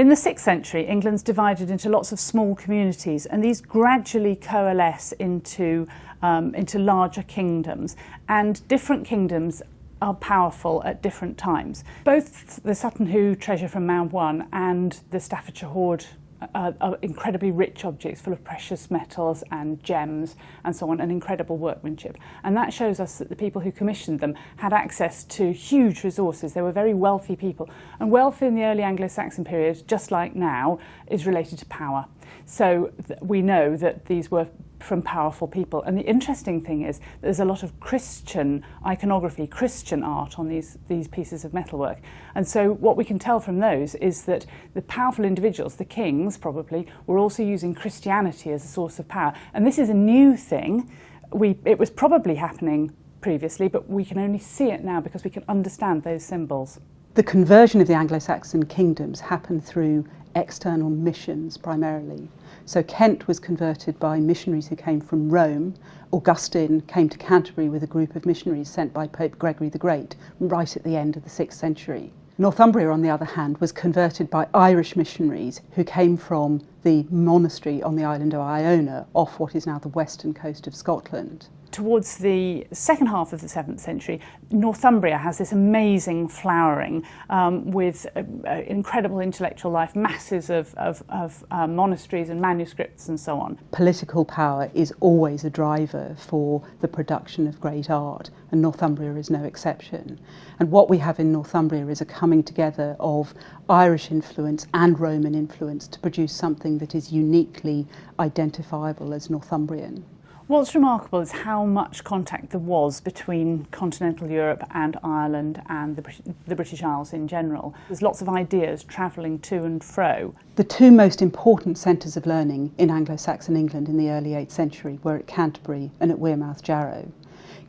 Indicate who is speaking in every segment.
Speaker 1: In the 6th century, England's divided into lots of small communities, and these gradually coalesce into, um, into larger kingdoms. And different kingdoms are powerful at different times. Both the Sutton Hoo treasure from Mound 1 and the Staffordshire Hoard uh, are incredibly rich objects full of precious metals and gems and so on and incredible workmanship. And that shows us that the people who commissioned them had access to huge resources. They were very wealthy people. And wealth in the early Anglo-Saxon period just like now is related to power. So we know that these were from powerful people. And the interesting thing is there's a lot of Christian iconography, Christian art on these, these pieces of metalwork. And so what we can tell from those is that the powerful individuals, the kings probably, were also using Christianity as a source of power. And this is a new thing. We, it was probably happening previously, but we can only see it now because we can understand those symbols.
Speaker 2: The conversion of the Anglo-Saxon kingdoms happened through external missions primarily. So Kent was converted by missionaries who came from Rome. Augustine came to Canterbury with a group of missionaries sent by Pope Gregory the Great right at the end of the 6th century. Northumbria, on the other hand, was converted by Irish missionaries who came from the monastery on the island of Iona off what is now the western coast of Scotland
Speaker 1: towards the second half of the 7th century, Northumbria has this amazing flowering um, with uh, uh, incredible intellectual life, masses of, of, of uh, monasteries and manuscripts and so on.
Speaker 2: Political power is always a driver for the production of great art, and Northumbria is no exception. And what we have in Northumbria is a coming together of Irish influence and Roman influence to produce something that is uniquely identifiable as Northumbrian.
Speaker 1: What's remarkable is how much contact there was between continental Europe and Ireland and the, the, British Isles in general. There's lots of ideas travelling to and fro.
Speaker 2: The two most important centres of learning in Anglo-Saxon England in the early 8th century were at Canterbury and at Wearmouth Jarrow.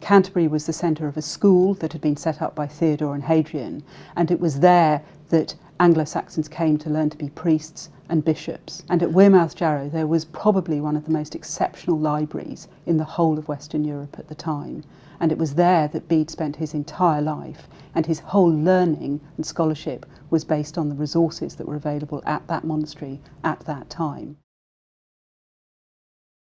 Speaker 2: Canterbury was the centre of a school that had been set up by Theodore and Hadrian, and it was there that Anglo-Saxons came to learn to be priests and bishops. And at Wearmouth Jarrow there was probably one of the most exceptional libraries in the whole of Western Europe at the time. And it was there that Bede spent his entire life and his whole learning and scholarship was based on the resources that were available at that monastery at that time.